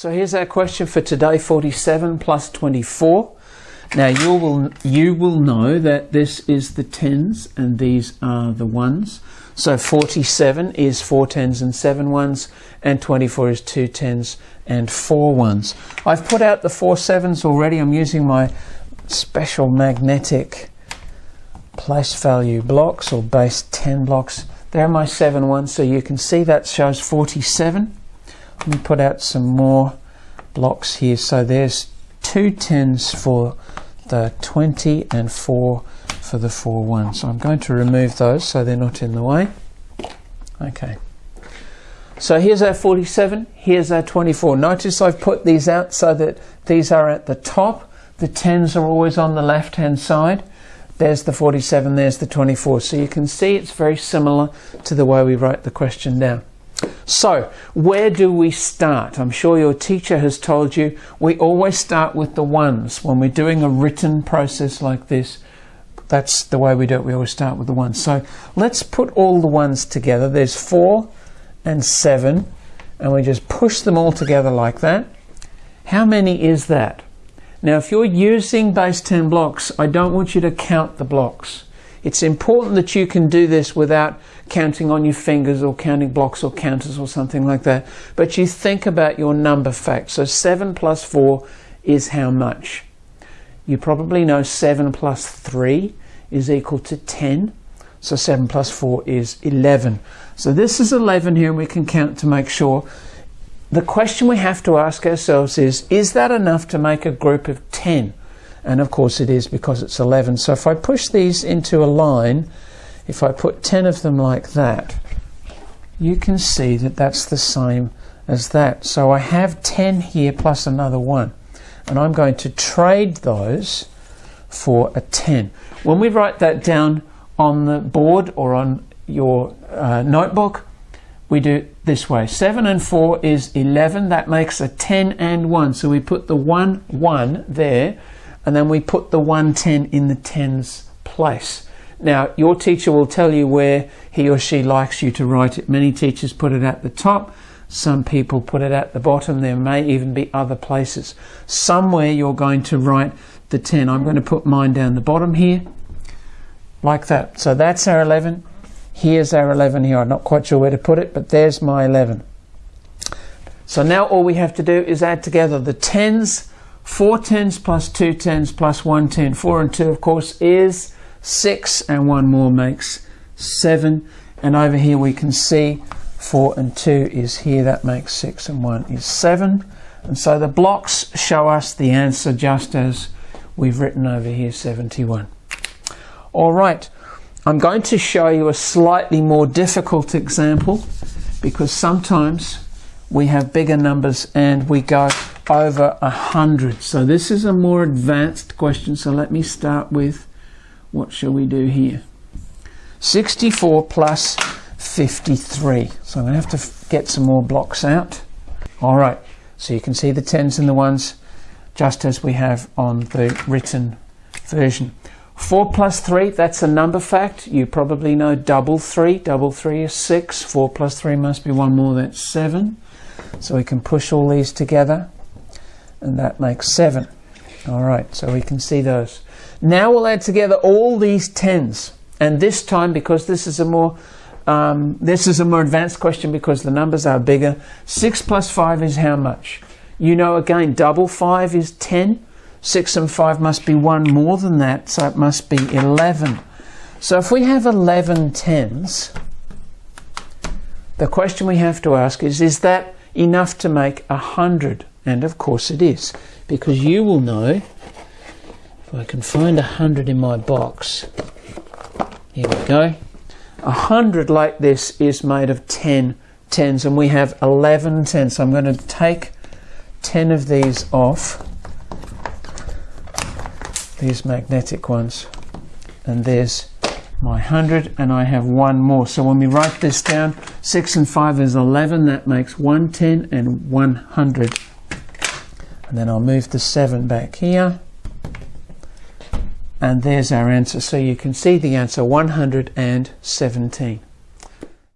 So here's our question for today, 47 plus 24. Now you will you will know that this is the tens and these are the ones. So 47 is four tens and seven ones, and 24 is two tens and four ones. I've put out the four sevens already. I'm using my special magnetic place value blocks or base 10 blocks. They're my seven ones, so you can see that shows 47. Let me put out some more blocks here. So there's two tens for the 20 and four for the four ones. So I'm going to remove those so they're not in the way. Okay. So here's our 47, here's our 24. Notice I've put these out so that these are at the top. The 10s are always on the left hand side. There's the 47, there's the 24. So you can see it's very similar to the way we wrote the question down. So, where do we start? I'm sure your teacher has told you we always start with the ones. When we're doing a written process like this, that's the way we do it. We always start with the ones. So, let's put all the ones together. There's four and seven, and we just push them all together like that. How many is that? Now, if you're using base 10 blocks, I don't want you to count the blocks. It's important that you can do this without counting on your fingers or counting blocks or counters or something like that. But you think about your number fact. So 7 plus 4 is how much? You probably know 7 plus 3 is equal to 10. So 7 plus 4 is 11. So this is 11 here and we can count to make sure. The question we have to ask ourselves is, is that enough to make a group of 10? And of course it is because it's 11. So if I push these into a line, if I put 10 of them like that, you can see that that's the same as that. So I have 10 here plus another 1. And I'm going to trade those for a 10. When we write that down on the board or on your uh, notebook, we do this way. 7 and 4 is 11. That makes a 10 and 1. So we put the 1, 1 there and then we put the 110 in the tens place. Now, your teacher will tell you where he or she likes you to write it. Many teachers put it at the top, some people put it at the bottom. There may even be other places. Somewhere you're going to write the 10. I'm going to put mine down the bottom here, like that. So that's our 11. Here's our 11 here. I'm not quite sure where to put it, but there's my 11. So now all we have to do is add together the 10s 4 tens plus 2 tens plus 1 10. 4 and 2, of course, is 6, and 1 more makes 7. And over here we can see 4 and 2 is here, that makes 6, and 1 is 7. And so the blocks show us the answer just as we've written over here, 71. All right, I'm going to show you a slightly more difficult example because sometimes we have bigger numbers and we go over a hundred. So this is a more advanced question. So let me start with what shall we do here? 64 plus 53. So I'm going to have to get some more blocks out. All right, so you can see the tens and the ones just as we have on the written version. 4 plus 3, that's a number fact. You probably know double 3. Double 3 is 6. 4 plus 3 must be one more, that's 7. So we can push all these together and that makes 7. All right, so we can see those. Now we'll add together all these tens, and this time, because this is a more um, this is a more advanced question because the numbers are bigger. 6 plus 5 is how much? You know again, double 5 is 10. 6 and 5 must be one more than that, so it must be 11. So if we have 11 tens, the question we have to ask is, is that enough to make 100? And of course it is, because you will know, if I can find a hundred in my box, here we go. A hundred like this is made of 10 tens, and we have 11 tens. So I'm going to take 10 of these off, these magnetic ones, and there's my 100 and I have one more. So when we write this down, 6 and 5 is 11, that makes 110 and 100 and then I'll move the 7 back here. And there's our answer. So you can see the answer 117